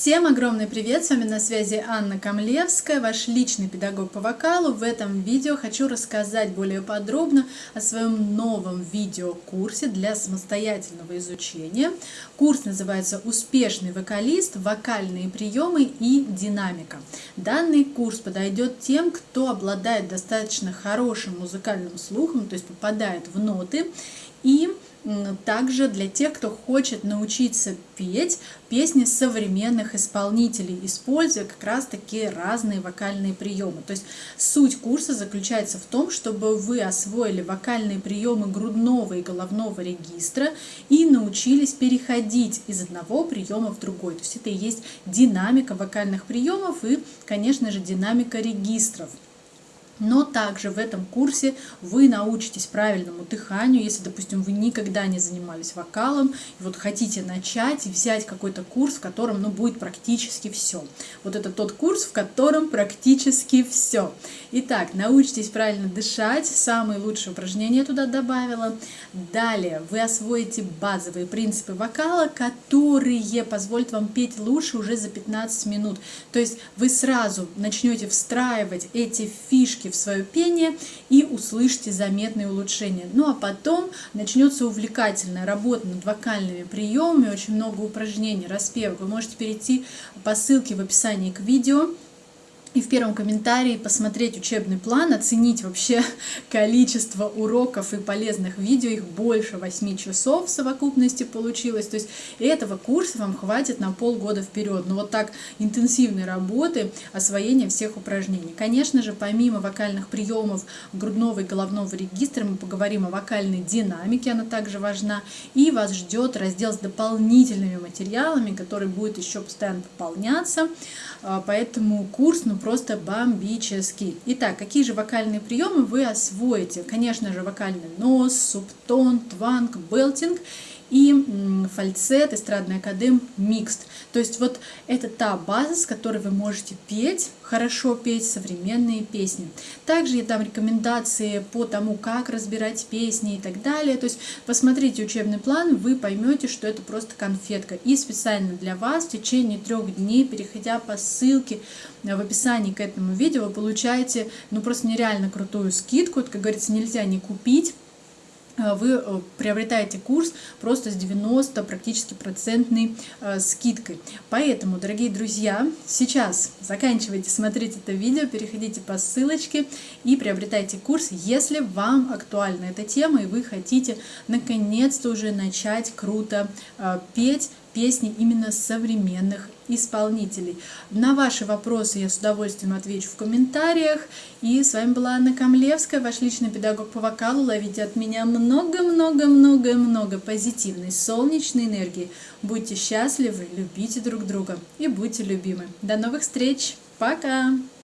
Всем огромный привет! С вами на связи Анна Камлевская, ваш личный педагог по вокалу. В этом видео хочу рассказать более подробно о своем новом видеокурсе для самостоятельного изучения. Курс называется «Успешный вокалист. Вокальные приемы и динамика». Данный курс подойдет тем, кто обладает достаточно хорошим музыкальным слухом, то есть попадает в ноты и также для тех, кто хочет научиться петь песни современных исполнителей, используя как раз таки разные вокальные приемы. То есть суть курса заключается в том, чтобы вы освоили вокальные приемы грудного и головного регистра и научились переходить из одного приема в другой. То есть это и есть динамика вокальных приемов и, конечно же, динамика регистров. Но также в этом курсе вы научитесь правильному дыханию, если, допустим, вы никогда не занимались вокалом, и вот хотите начать взять какой-то курс, в котором ну, будет практически все. Вот это тот курс, в котором практически все. Итак, научитесь правильно дышать, самые лучшие упражнения туда добавила. Далее вы освоите базовые принципы вокала, которые позволят вам петь лучше уже за 15 минут. То есть вы сразу начнете встраивать эти фишки в свое пение и услышите заметные улучшения. Ну а потом начнется увлекательная работа над вокальными приемами, очень много упражнений, распевок. Вы можете перейти по ссылке в описании к видео и в первом комментарии посмотреть учебный план, оценить вообще количество уроков и полезных видео, их больше 8 часов в совокупности получилось, то есть этого курса вам хватит на полгода вперед, но вот так интенсивной работы, освоения всех упражнений. Конечно же, помимо вокальных приемов грудного и головного регистра, мы поговорим о вокальной динамике, она также важна, и вас ждет раздел с дополнительными материалами, который будет еще постоянно пополняться, а, поэтому курс, ну, просто бомбический. Итак, какие же вокальные приемы вы освоите? Конечно же, вокальный нос, субтон, тванг, белтинг и фальцет, эстрадный академ, микст. То есть вот это та база, с которой вы можете петь, хорошо петь современные песни. Также я дам рекомендации по тому, как разбирать песни и так далее. То есть посмотрите учебный план, вы поймете, что это просто конфетка. И специально для вас в течение трех дней, переходя по ссылке в описании к этому видео, вы получаете ну просто нереально крутую скидку. Это, как говорится, нельзя не купить. Э, вы э, приобретаете курс просто с 90 практически процентной э, скидкой. Поэтому, дорогие друзья, сейчас заканчивайте смотреть это видео, переходите по ссылочке и приобретайте курс, если вам актуальна эта тема и вы хотите наконец-то уже начать круто петь песни именно современных исполнителей. На ваши вопросы я с удовольствием отвечу в комментариях. И с вами была Анна Камлевская, ваш личный педагог по вокалу. Ловите от меня много-много-много-много позитивной, солнечной энергии. Будьте счастливы, любите друг друга и будьте любимы. До новых встреч! Пока!